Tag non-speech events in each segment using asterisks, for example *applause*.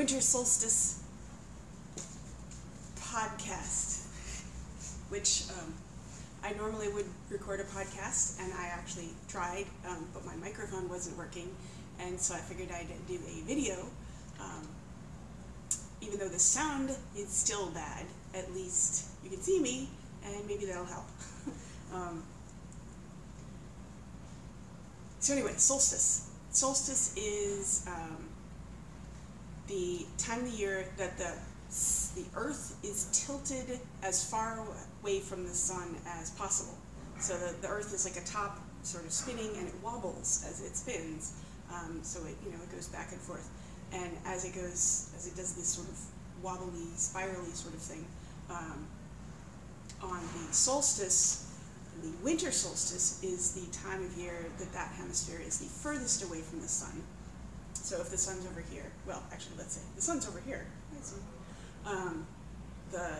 winter solstice podcast, which um, I normally would record a podcast, and I actually tried, um, but my microphone wasn't working, and so I figured I'd do a video. Um, even though the sound is still bad, at least you can see me, and maybe that'll help. *laughs* um, so anyway, solstice. Solstice is um, the time of the year that the the Earth is tilted as far away from the sun as possible. So the, the Earth is like a top sort of spinning, and it wobbles as it spins. Um, so it you know it goes back and forth, and as it goes as it does this sort of wobbly, spirally sort of thing. Um, on the solstice, the winter solstice is the time of year that that hemisphere is the furthest away from the sun. So if the sun's over here, well, actually, let's say the sun's over here. Um, the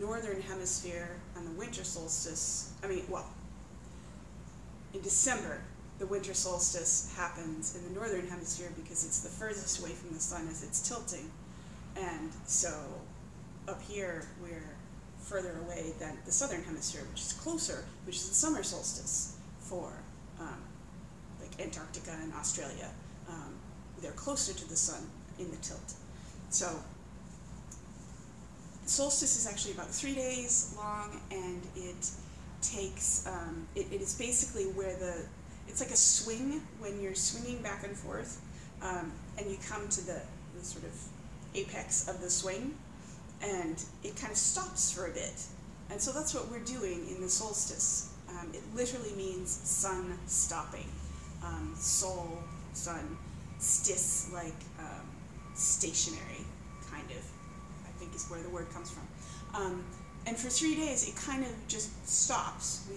northern hemisphere on the winter solstice, I mean, well, in December, the winter solstice happens in the northern hemisphere because it's the furthest away from the sun as it's tilting. And so up here, we're further away than the southern hemisphere, which is closer, which is the summer solstice for um, like Antarctica and Australia. They're closer to the sun in the tilt. So solstice is actually about three days long, and it takes um, it, it is basically where the it's like a swing when you're swinging back and forth, um, and you come to the, the sort of apex of the swing, and it kind of stops for a bit. And so that's what we're doing in the solstice. Um, it literally means sun stopping. Um, sun, stis, like um, stationary, kind of, I think is where the word comes from. Um, and for three days, it kind of just stops. We,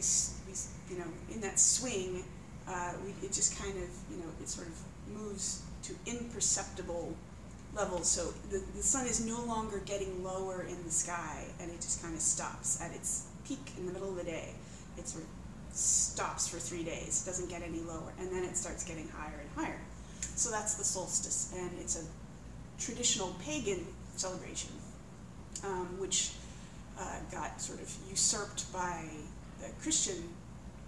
we you know, in that swing, uh, we, it just kind of, you know, it sort of moves to imperceptible levels. So the, the sun is no longer getting lower in the sky, and it just kind of stops at its peak in the middle of the day. It sort of stops for three days, doesn't get any lower, and then it starts getting higher and higher. So that's the solstice, and it's a traditional pagan celebration, um, which uh, got sort of usurped by the Christian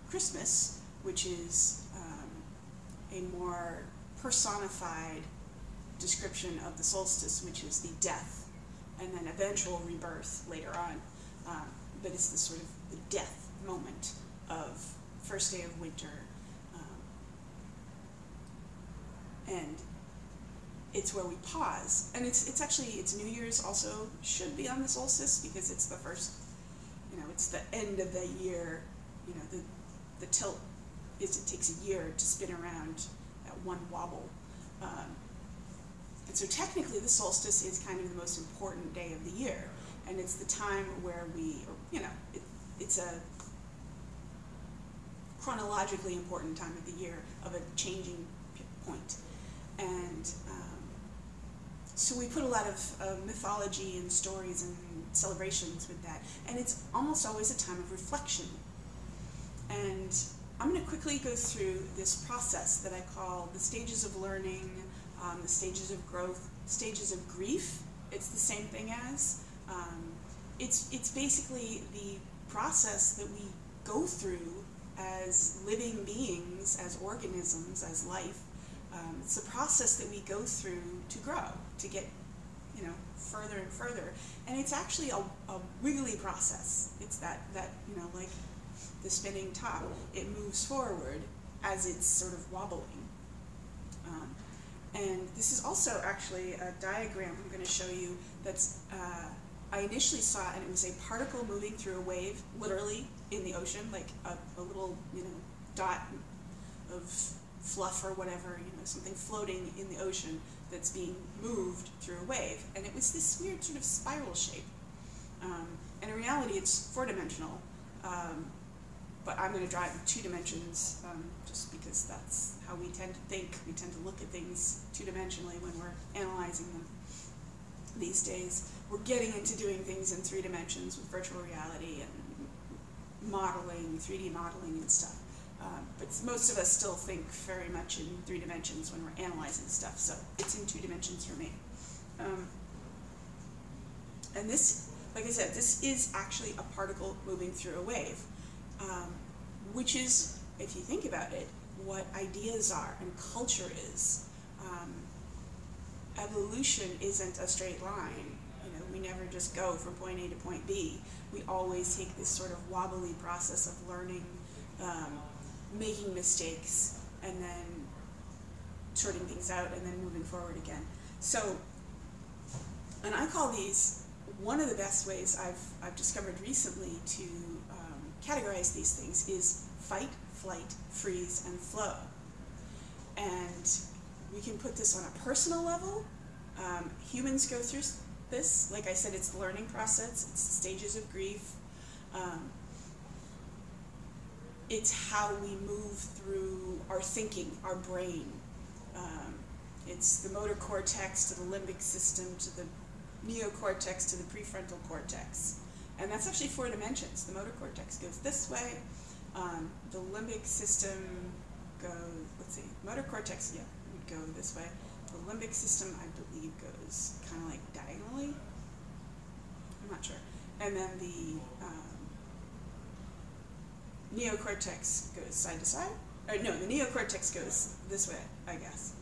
Christmas, which is um, a more personified description of the solstice, which is the death and then eventual rebirth later on. Um, but it's the sort of the death moment of first day of winter. Um, and it's where we pause. And it's, it's actually, it's New Year's also should be on the solstice because it's the first, you know, it's the end of the year. You know, the, the tilt is it takes a year to spin around that one wobble. Um, and so technically the solstice is kind of the most important day of the year. And it's the time where we, you know, it, it's a chronologically important time of the year of a changing point. And um, so we put a lot of uh, mythology and stories and celebrations with that. And it's almost always a time of reflection. And I'm going to quickly go through this process that I call the stages of learning, um, the stages of growth, stages of grief. It's the same thing as. Um, it's, it's basically the process that we go through as living beings, as organisms, as life. Um, it's a process that we go through to grow, to get you know further and further. And it's actually a, a wiggly process. It's that, that, you know, like the spinning top. It moves forward as it's sort of wobbling. Um, and this is also actually a diagram I'm going to show you that's, uh, I initially saw and it was a particle moving through a wave, literally, in the ocean, like a, a little, you know, dot of fluff or whatever, you know, something floating in the ocean that's being moved through a wave. And it was this weird sort of spiral shape. Um, and in reality, it's four-dimensional. Um, but I'm going to draw it in two dimensions um, just because that's how we tend to think. We tend to look at things two-dimensionally when we're analyzing them these days. We're getting into doing things in three dimensions with virtual reality and modeling, 3D modeling and stuff. Um, but most of us still think very much in three dimensions when we're analyzing stuff, so it's in two dimensions for me. Um, and this, like I said, this is actually a particle moving through a wave, um, which is, if you think about it, what ideas are and culture is. Um, evolution isn't a straight line. You know, we never just go from point A to point B. We always take this sort of wobbly process of learning, um, making mistakes, and then sorting things out, and then moving forward again. So, and I call these one of the best ways I've, I've discovered recently to um, categorize these things is fight, flight, freeze, and flow. And we can put this on a personal level. Um, humans go through this. Like I said, it's the learning process. It's the stages of grief. Um, it's how we move through our thinking, our brain. Um, it's the motor cortex to the limbic system to the neocortex to the prefrontal cortex. And that's actually four dimensions. The motor cortex goes this way. Um, the limbic system goes, let's see, motor cortex, yeah, would go this way. The limbic system, I believe, goes kind of like diagonally. I'm not sure. And then the um, neocortex goes side to side. Or no, the neocortex goes this way, I guess.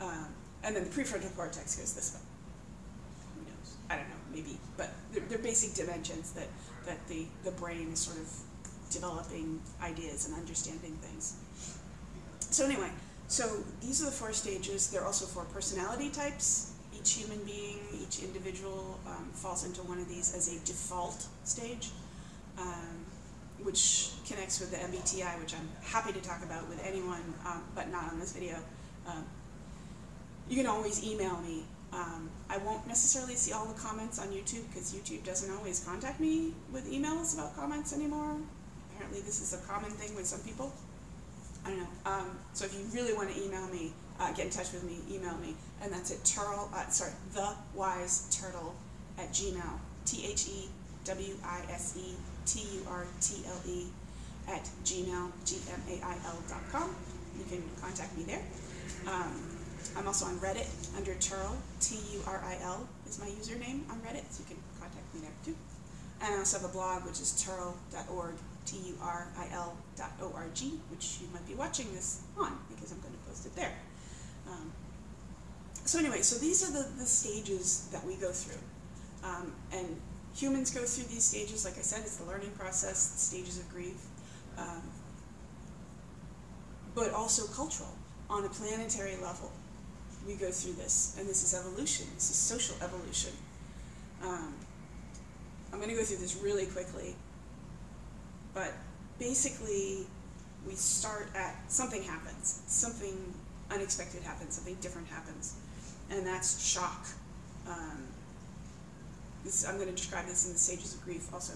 Um, and then the prefrontal cortex goes this way. Who knows? I don't know, maybe, but they're, they're basic dimensions that, that the, the brain is sort of developing ideas and understanding things. So anyway, so these are the four stages. There are also four personality types. Each human being, each individual um, falls into one of these as a default stage, um, which connects with the MBTI, which I'm happy to talk about with anyone, um, but not on this video. Um, you can always email me um, I won't necessarily see all the comments on YouTube because YouTube doesn't always contact me with emails about comments anymore. Apparently this is a common thing with some people. I don't know. Um, so if you really want to email me, uh, get in touch with me, email me. And that's at turtle, uh, sorry, the wise turtle at gmail, T-H-E-W-I-S-E-T-U-R-T-L-E at gmail, G-M-A-I-L dot com. You can contact me there. Um, I'm also on Reddit under Turil, T-U-R-I-L is my username on Reddit, so you can contact me there too. And I also have a blog, which is turil.org, T-U-R-I-L dot O-R-G, which you might be watching this on, because I'm going to post it there. Um, so anyway, so these are the, the stages that we go through. Um, and humans go through these stages, like I said, it's the learning process, the stages of grief, um, but also cultural on a planetary level we go through this, and this is evolution. This is social evolution. Um, I'm going to go through this really quickly, but basically, we start at something happens, something unexpected happens, something different happens, and that's shock. Um, this, I'm going to describe this in the stages of grief also.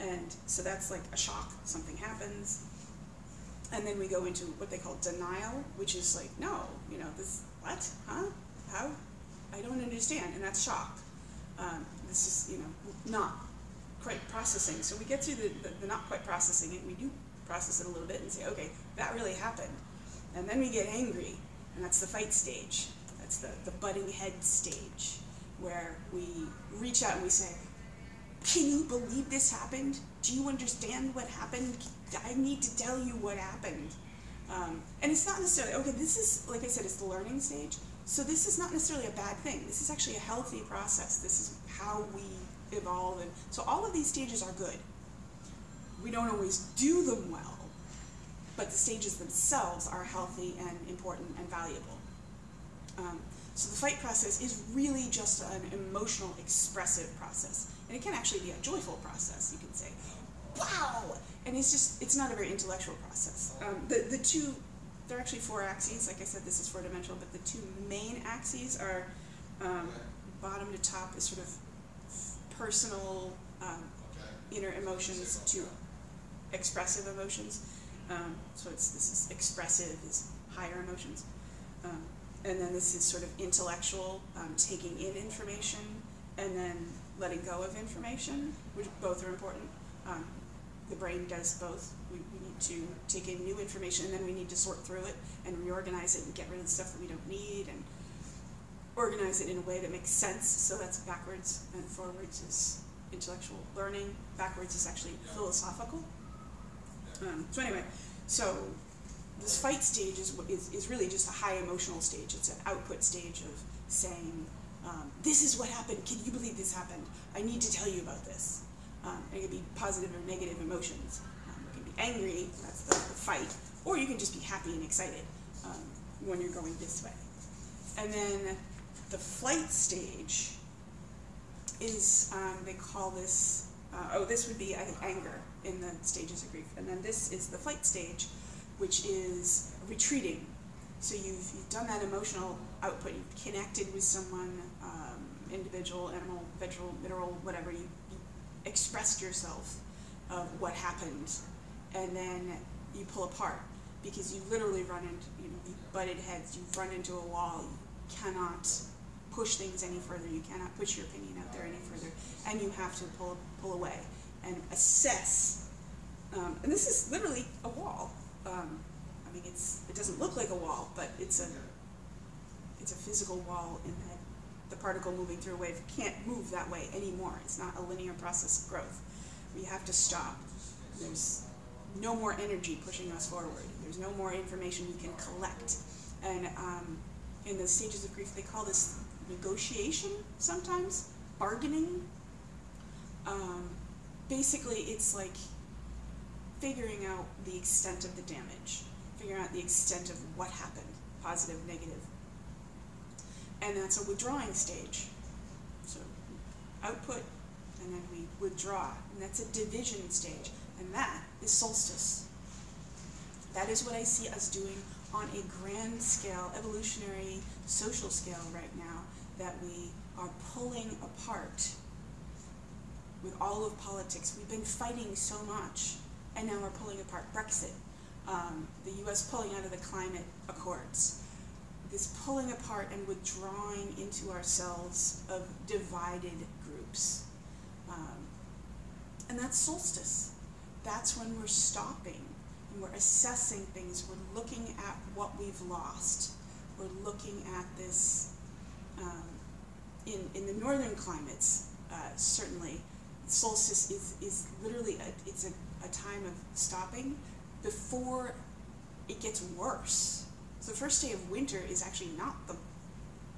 And so that's like a shock, something happens, and then we go into what they call denial, which is like, no, you know, this what? Huh? How? I don't understand, and that's shock. Um, this is, you know, not quite processing. So we get through the, the, the not quite processing it, we do process it a little bit and say, okay, that really happened. And then we get angry, and that's the fight stage. That's the, the butting head stage, where we reach out and we say, can you believe this happened? Do you understand what happened? I need to tell you what happened. Um, and it's not necessarily, okay, this is, like I said, it's the learning stage. So this is not necessarily a bad thing. This is actually a healthy process. This is how we evolve. And so all of these stages are good. We don't always do them well, but the stages themselves are healthy and important and valuable. Um, so the fight process is really just an emotional, expressive process. And it can actually be a joyful process, you can say, wow! And it's just, it's not a very intellectual process. Um, the, the two, there are actually four axes. Like I said, this is four dimensional, but the two main axes are um, bottom to top is sort of personal um, inner emotions to expressive emotions. Um, so it's this is expressive is higher emotions, and then this is sort of intellectual, um, taking in information, and then letting go of information, which both are important. Um, the brain does both. We, we need to take in new information and then we need to sort through it and reorganize it and get rid of the stuff that we don't need. And organize it in a way that makes sense. So that's backwards and forwards is intellectual learning. Backwards is actually philosophical. Um, so anyway, so this fight stage is, is, is really just a high emotional stage. It's an output stage of saying, um, this is what happened. Can you believe this happened? I need to tell you about this. Um, it can be positive or negative emotions. Um, it can be angry, that's the, the, fight, or you can just be happy and excited um, when you're going this way. And then the flight stage is, um, they call this, uh, oh, this would be, I think, anger in the stages of grief. And then this is the flight stage, which is retreating. So you've, you've done that emotional output, you've connected with someone, um, individual, animal, vegetable, mineral, whatever, you, you expressed yourself of what happened, and then you pull apart because you literally run into, you know, you butted heads, you've run into a wall, you cannot push things any further, you cannot push your opinion out there any further, and you have to pull, pull away and assess. Um, and this is literally a wall. Um, I mean, it's it doesn't look like a wall, but it's a it's a physical wall in that the particle moving through a wave can't move that way anymore. It's not a linear process of growth. We have to stop. There's no more energy pushing us forward. There's no more information we can collect. And um, in the stages of grief, they call this negotiation sometimes, bargaining. Um, basically, it's like figuring out the extent of the damage, figuring out the extent of what happened, positive, negative. And that's a withdrawing stage. So output, and then we withdraw, and that's a division stage, and that is solstice. That is what I see us doing on a grand scale, evolutionary, social scale right now, that we are pulling apart with all of politics. We've been fighting so much, and now we're pulling apart Brexit, um, the US pulling out of the climate accords, this pulling apart and withdrawing into ourselves of divided groups. Um, and that's solstice. That's when we're stopping and we're assessing things. We're looking at what we've lost. We're looking at this um, in, in the northern climates, uh, certainly, solstice is, is literally a, it's a, a time of stopping before it gets worse. So the first day of winter is actually not the,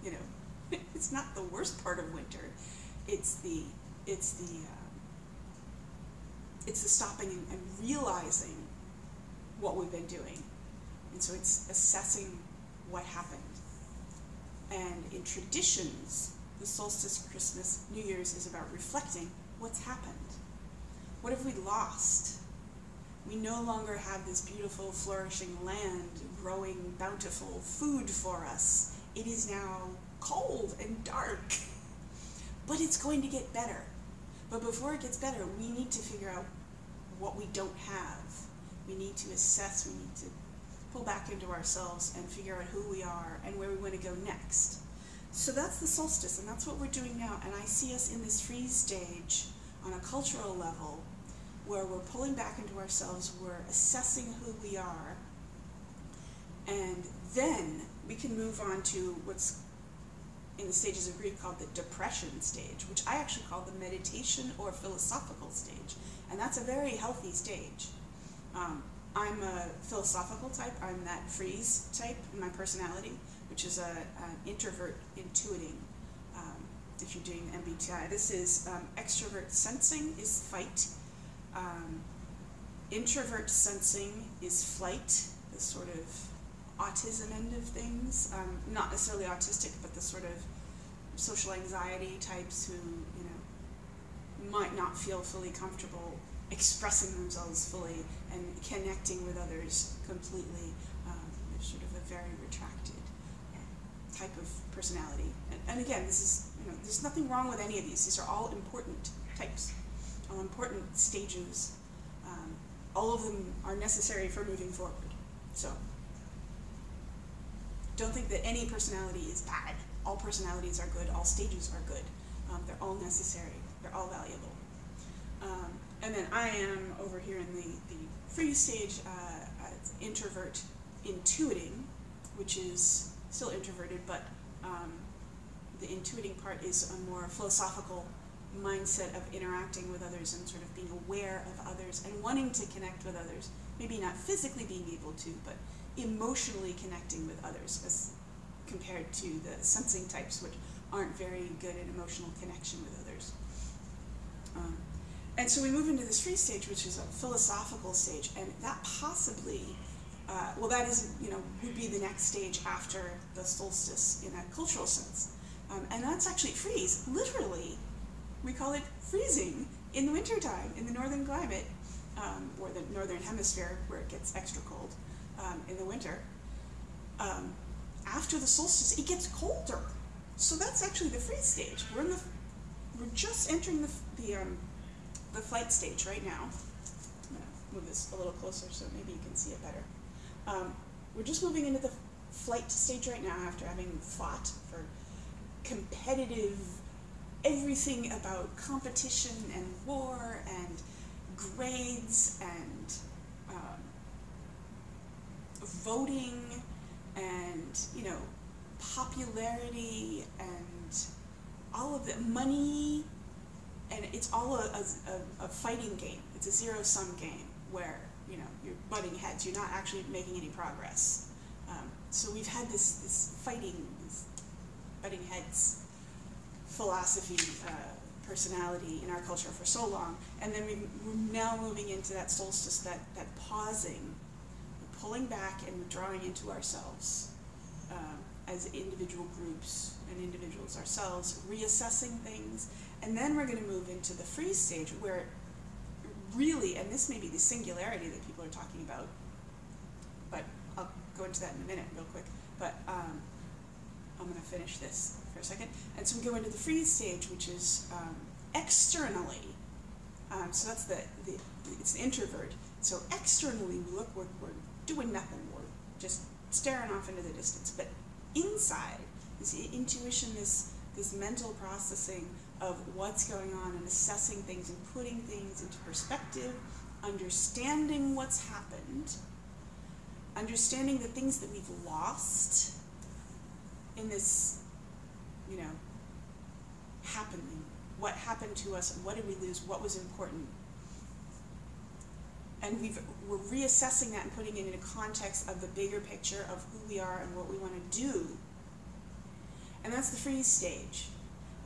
you know, *laughs* it's not the worst part of winter. It's the, it's the, uh, it's the stopping and, and realizing what we've been doing. And so it's assessing what happened. And in traditions, the solstice, Christmas, New Year's is about reflecting what's happened. What have we lost? We no longer have this beautiful, flourishing land growing bountiful food for us. It is now cold and dark. *laughs* But it's going to get better. But before it gets better, we need to figure out what we don't have. We need to assess, we need to pull back into ourselves and figure out who we are and where we want to go next. So that's the solstice, and that's what we're doing now. And I see us in this freeze stage on a cultural level where we're pulling back into ourselves, we're assessing who we are, and then we can move on to what's in the stages of grief called the depression stage, which I actually call the meditation or philosophical stage. And that's a very healthy stage. Um, I'm a philosophical type, I'm that freeze type in my personality which is a, an introvert intuiting, um, if you're doing MBTI. This is um, extrovert sensing is fight. Um, introvert sensing is flight, the sort of autism end of things. Um, not necessarily autistic, but the sort of social anxiety types who, you know, might not feel fully comfortable expressing themselves fully and connecting with others completely. Um, they're sort of a very retracted type of personality. And, and again, this is, you know, there's nothing wrong with any of these. These are all important types, important stages. Um, all of them are necessary for moving forward. So, don't think that any personality is bad. All personalities are good, all stages are good. Um, they're all necessary, they're all valuable. Um, and then I am over here in the, the freeze stage, uh, introvert intuiting, which is still introverted, but um, the intuiting part is a more philosophical mindset of interacting with others and sort of being aware of others and wanting to connect with others. Maybe not physically being able to, but emotionally connecting with others as compared to the sensing types, which aren't very good at emotional connection with others. Um, and so we move into this free stage, which is a philosophical stage, and that possibly, uh, well, that is, you know, would be the next stage after the solstice in a cultural sense. Um, and that's actually freeze. Literally, we call it freezing in the wintertime in the northern climate, um, or the northern hemisphere where it gets extra cold um, in the winter. Um, after the solstice, it gets colder. So that's actually the freeze stage. We're in the, we're just entering the, the um, the flight stage right now. I'm to move this a little closer so maybe you can see it better. Um, we're just moving into the flight stage right now after having fought for competitive everything about competition and war and grades and um, voting and you know popularity and all of the money and it's all a, a, a, fighting game. It's a zero-sum game where you know you're butting heads. You're not actually making any progress. Um, so we've had this this fighting, this butting heads philosophy, uh, personality in our culture for so long, and then we, we're now moving into that solstice, that that pausing, pulling back and withdrawing into ourselves um, as individual groups and individuals ourselves, reassessing things and then we're going to move into the freeze stage where really, and this may be the singularity that people are talking about, but I'll go into that in a minute real quick. But um, I'm going to finish this a second. And so we go into the freeze stage, which is um, externally. Um, so that's the, the, it's the introvert. So externally, we look, we're, we're doing nothing. We're just staring off into the distance. But inside, this intuition, this, this mental processing of what's going on and assessing things and putting things into perspective, understanding what's happened, understanding the things that we've lost in this, you know, happening. What happened to us? What did we lose? What was important? And we've, we're reassessing that and putting it in a context of the bigger picture of who we are and what we want to do. And that's the freeze stage.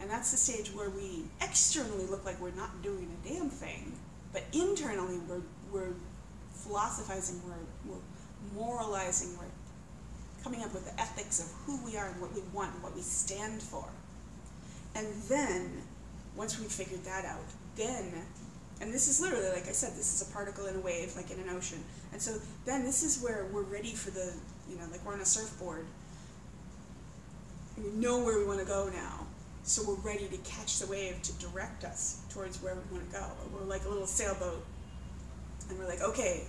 And that's the stage where we externally look like we're not doing a damn thing, but internally we're, we're philosophizing, we're, we're moralizing, we're coming up with the ethics of who we are and what we want and what we stand for. And then, once we've figured that out, then, and this is literally, like I said, this is a particle in a wave, like in an ocean. And so then this is where we're ready for the, you know, like we're on a surfboard. We know where we want to go now so we're ready to catch the wave to direct us towards where we want to go. We're like a little sailboat, and we're like, okay,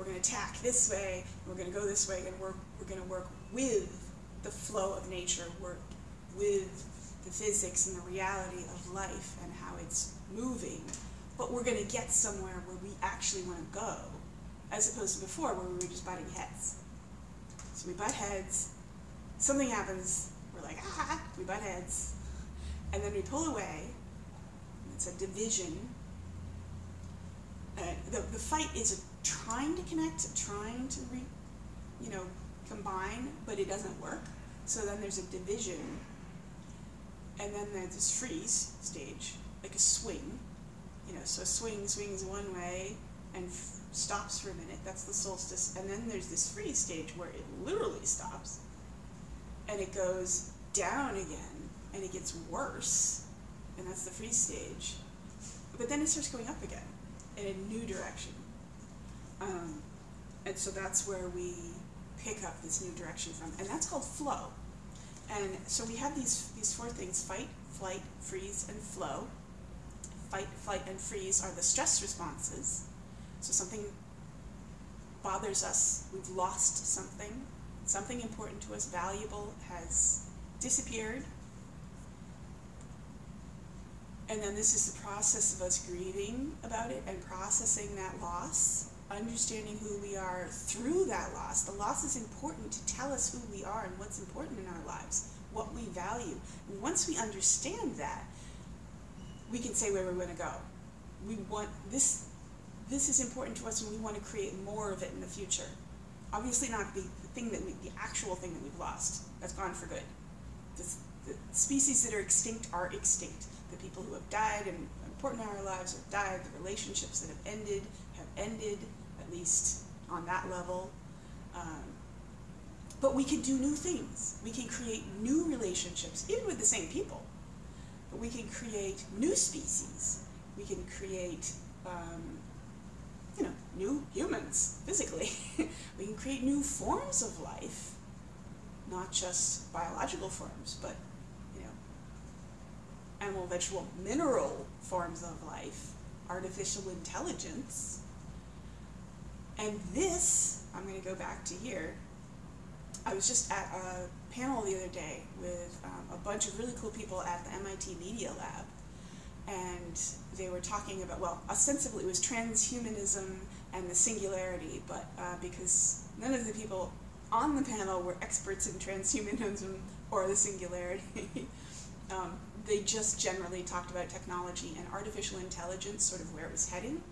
we're going to tack this way, we're going to go this way, and we're, we're going to work with the flow of nature, work with the physics and the reality of life and how it's moving. But we're going to get somewhere where we actually want to go, as opposed to before where we were just butting heads. So we butt heads, something happens, we're like, ah, we butt heads, and then we pull away. It's a division. Uh, the, the fight is trying to connect, trying to re, you know, combine, but it doesn't work. So then there's a division, and then there's this freeze stage, like a swing. You know, so a swing swings one way and stops for a minute. That's the solstice, and then there's this freeze stage where it literally stops, and it goes down again and it gets worse, and that's the freeze stage. But then it starts going up again in a new direction. Um, and so that's where we pick up this new direction from, and that's called flow. And so we have these, these four things, fight, flight, freeze, and flow. Fight, flight, and freeze are the stress responses. So something bothers us, we've lost something, something important to us, valuable, has disappeared, and then this is the process of us grieving about it and processing that loss, understanding who we are through that loss. The loss is important to tell us who we are and what's important in our lives. what we value. And once we understand that, we can say where we want to go. We want this. This is important to us, and we want to create more of it in the future. Obviously, not the, thing that we, the actual thing that we've lost. That's gone for good. The species that are extinct are extinct. The people who have died and important in our lives have died. The relationships that have ended have ended, at least on that level. Um, but we can do new things. We can create new relationships, even with the same people. But we can create new species. We can create, um, you know, new humans physically. *laughs* we can create new forms of life, not just biological forms, but vegetable, mineral forms of life, artificial intelligence. And this, I'm going to go back to here, I was just at a panel the other day with um, a bunch of really cool people at the MIT Media Lab, and they were talking about, well, ostensibly it was transhumanism and the singularity, but uh, because none of the people on the panel were experts in transhumanism or the singularity, *laughs* um, they just generally talked about technology and artificial intelligence, sort of where it was heading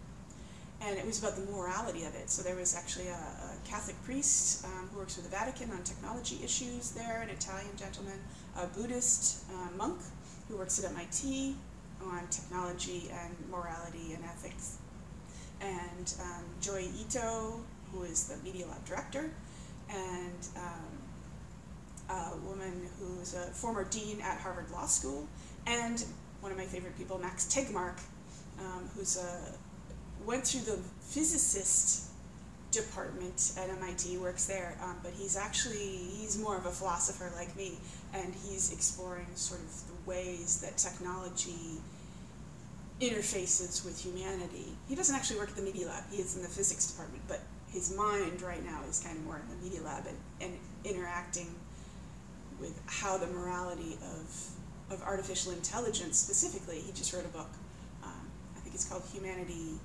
and it was about the morality of it. So there was actually a, a Catholic priest um, who works for the Vatican on technology issues there, an Italian gentleman, a Buddhist uh, monk who works at MIT on technology and morality and ethics, and um, Joi Ito, who is the Media Lab director, and um, a woman who's a former dean at Harvard Law School, and one of my favorite people, Max Tegmark, um, who's a went through the physicist department at MIT, works there, um, but he's actually, he's more of a philosopher like me, and he's exploring sort of the ways that technology interfaces with humanity. He doesn't actually work at the Media Lab, he is in the physics department, but his mind right now is kind of more in the Media Lab and, and interacting with how the morality of, of artificial intelligence specifically, he just wrote a book, um, I think it's called Humanity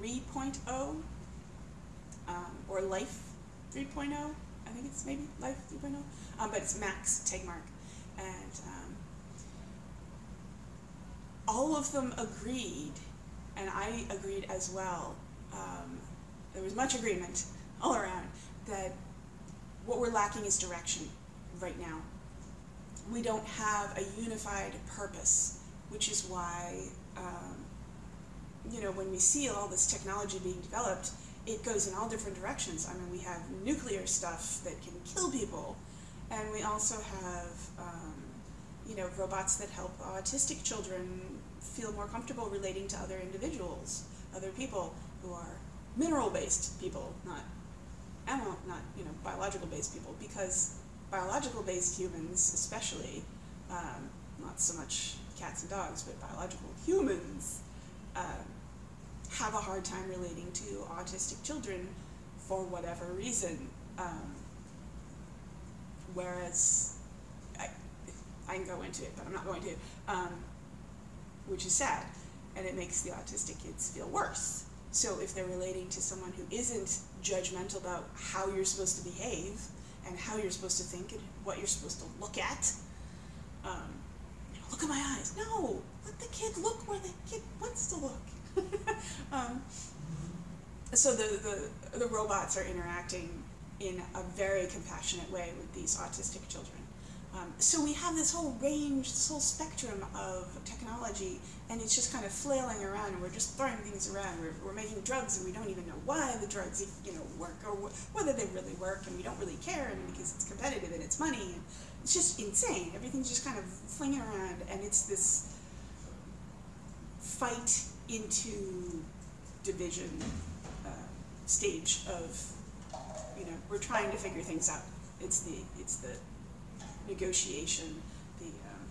3.0 um, or Life 3.0. I think it's maybe Life 3.0, um, but it's Max Tegmark. And um, all of them agreed, and I agreed as well. Um, there was much agreement *laughs* all around that what we're lacking is direction right now. We don't have a unified purpose, which is why um, you know, when we see all this technology being developed, it goes in all different directions. I mean, we have nuclear stuff that can kill people, and we also have, um, you know, robots that help autistic children feel more comfortable relating to other individuals, other people who are mineral-based people, not animal, not you know, biological-based people, because biological-based humans, especially, um, not so much cats and dogs, but biological humans. Um, have a hard time relating to autistic children for whatever reason. Um, whereas, I, I can go into it, but I'm not going to, um, which is sad. And it makes the autistic kids feel worse. So if they're relating to someone who isn't judgmental about how you're supposed to behave and how you're supposed to think and what you're supposed to look at, um, look at my eyes. No, let the kid look where the kid wants to look. *laughs* um, so the, the, the robots are interacting in a very compassionate way with these autistic children. Um, so we have this whole range, this whole spectrum of technology, and it's just kind of flailing around, and we're just throwing things around. We're, we're making drugs, and we don't even know why the drugs, you know, work or wh whether they really work, and we don't really care, and because it's competitive and it's money. And it's just insane. Everything's just kind of flinging around, and it's this fight into division uh, stage of, you know, we're trying to figure things out. It's the, it's the negotiation, the um,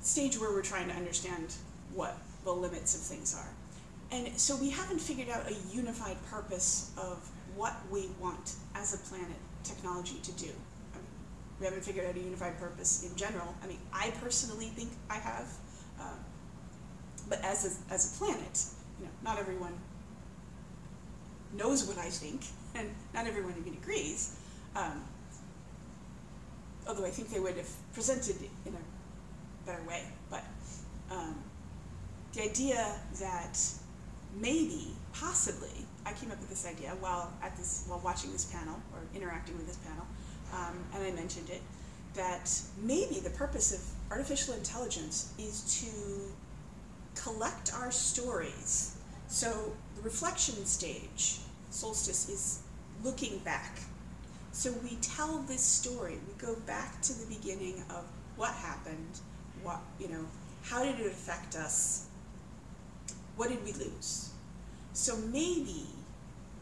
stage where we're trying to understand what the limits of things are. And so we haven't figured out a unified purpose of what we want as a planet technology to do. I mean, we haven't figured out a unified purpose in general. I mean, I personally think I have. Um, but as a, as a planet, you know, not everyone knows what I think, *laughs* and not everyone even agrees. Um, although I think they would have presented it in a better way. But um, the idea that maybe, possibly, I came up with this idea while at this while watching this panel or interacting with this panel, um, and I mentioned it that maybe the purpose of artificial intelligence is to collect our stories. So the reflection stage, solstice, is looking back. So we tell this story. We go back to the beginning of what happened, what you know, how did it affect us, what did we lose. So maybe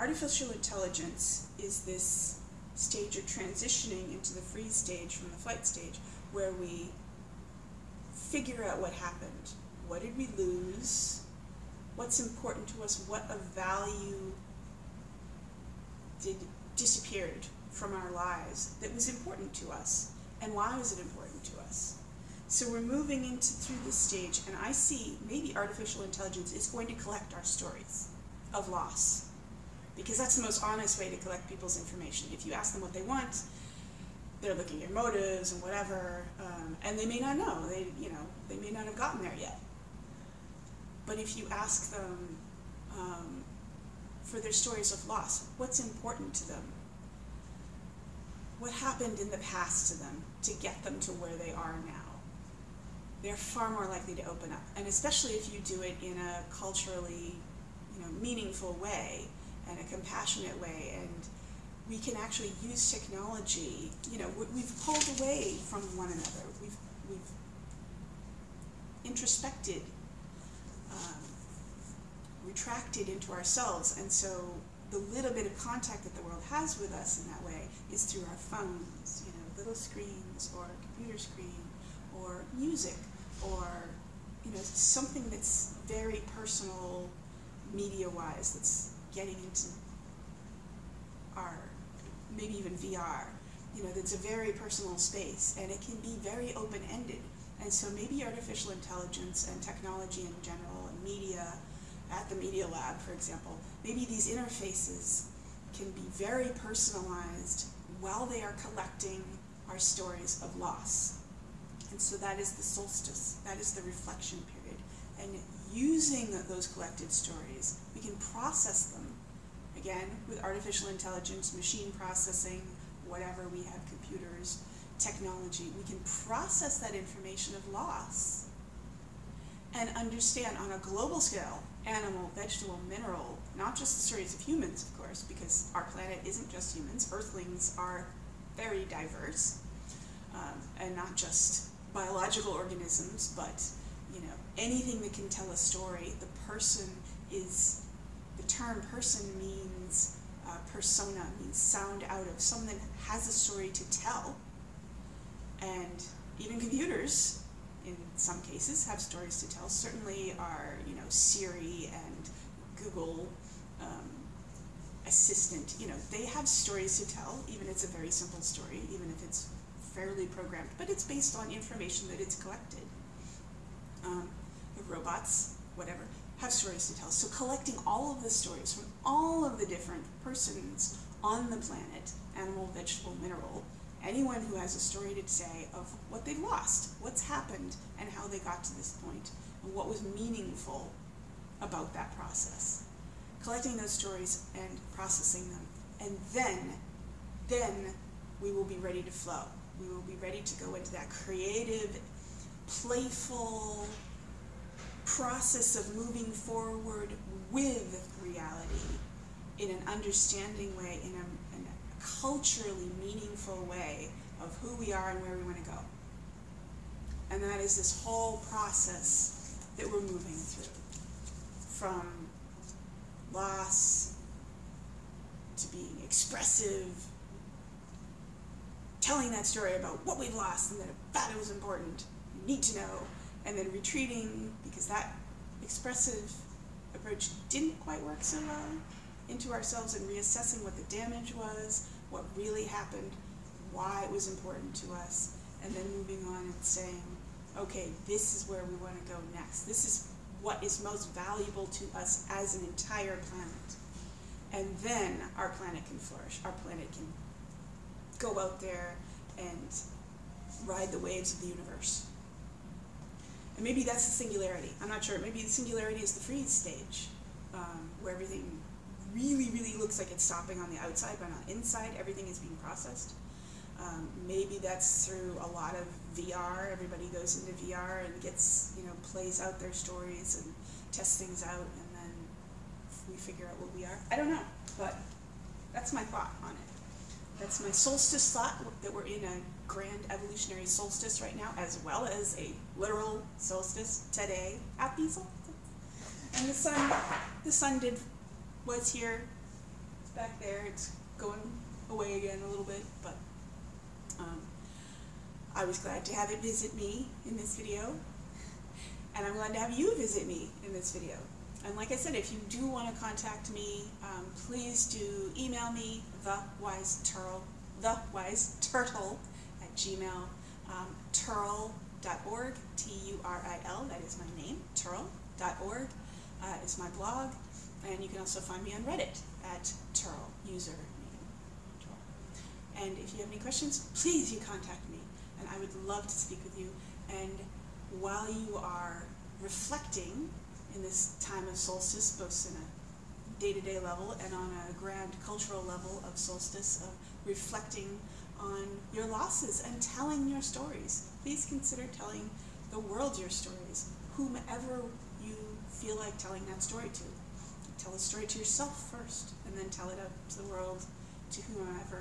artificial intelligence is this stage of transitioning into the freeze stage from the flight stage where we figure out what happened. What did we lose? What's important to us? What of value did disappeared from our lives that was important to us? And why was it important to us? So we're moving into through this stage and I see maybe artificial intelligence is going to collect our stories of loss because that's the most honest way to collect people's information. If you ask them what they want, they're looking at motives and whatever, um, and they may not know. They, you know, they may not have gotten there yet. But if you ask them um, for their stories of loss, what's important to them? What happened in the past to them to get them to where they are now? They're far more likely to open up, and especially if you do it in a culturally, you know, meaningful way and a compassionate way and we can actually use technology. You know, we've pulled away from one another. We've, we've introspected, um, retracted into ourselves. And so the little bit of contact that the world has with us in that way is through our phones, you know, little screens or a computer screen or music or, you know, something that's very personal media-wise that's getting into our, maybe even VR, you know, that's a very personal space and it can be very open-ended. And so maybe artificial intelligence and technology in general and media, at the Media Lab, for example, maybe these interfaces can be very personalized while they are collecting our stories of loss. And so that is the solstice, that is the reflection period. And using those collected stories, we can process them again, with artificial intelligence, machine processing, whatever we have, computers, technology, we can process that information of loss and understand on a global scale, animal, vegetable, mineral, not just the stories of humans, course, because our planet isn't just humans. Earthlings are very diverse, um, and not just biological organisms, but you know anything that can tell a story. The person is the term person means uh, persona, means sound out of, someone that has a story to tell. And even computers, in some cases, have stories to tell. Certainly our, you know, Siri and Google Assistant, you know, they have stories to tell, even if it's a very simple story, even if it's fairly programmed, but it's based on information that it's collected. Um, the robots, whatever, have stories to tell. So collecting all of the stories from all of the different persons on the planet, animal, vegetable, mineral, anyone who has a story to say of what they've lost, what's happened, and how they got to this point, and what was meaningful about that process. Collecting those stories and processing them. And then, then we will be ready to flow. We will be ready to go into that creative, playful, process of moving forward with reality in an understanding way, in a, in a culturally meaningful way of who we are and where we want to go. And that is this whole process that we're moving through. From loss to being expressive, telling that story about what we've lost and that it was important, you need to know, and then retreating because that expressive approach didn't quite work so well into ourselves and reassessing what the damage was, what really happened, why it was important to us, and then moving on and saying, okay, this is where we want to go next. This is what is most valuable to us as an entire planet. And then our planet can flourish. Our planet can go out there and ride the waves of the universe. And maybe that's the singularity. I'm not sure. Maybe the singularity is the freeze stage, um, where everything really, really looks like it's stopping on the outside, but on the inside, everything is being processed. Um, maybe that's through a lot of VR. Everybody goes into VR and gets, you know, plays out their stories and tests things out, and then we figure out what we are. I don't know, but that's my thought on it. That's my solstice thought that we're in a grand evolutionary solstice right now, as well as a literal solstice today. Happy solstice. And the sun, the sun did was here. It's back there. It's going away again a little bit, but I was glad to have it visit me in this video, and I'm glad to have you visit me in this video. And like I said, if you do want to contact me, um, please do email me, thewiseturtle, thewiseturtle at gmail, um, turil.org, T-U-R-I-L, that is my name, turil.org uh, is my blog, and you can also find me on Reddit at turil, user. And if you have any questions, please you contact me, and I would love to speak with you. And while you are reflecting in this time of solstice, both in a day-to-day -day level and on a grand cultural level of solstice, of reflecting on your losses and telling your stories. Please consider telling the world your stories, whomever you feel like telling that story to. Tell the story to yourself first, and then tell it out to the world, to whomever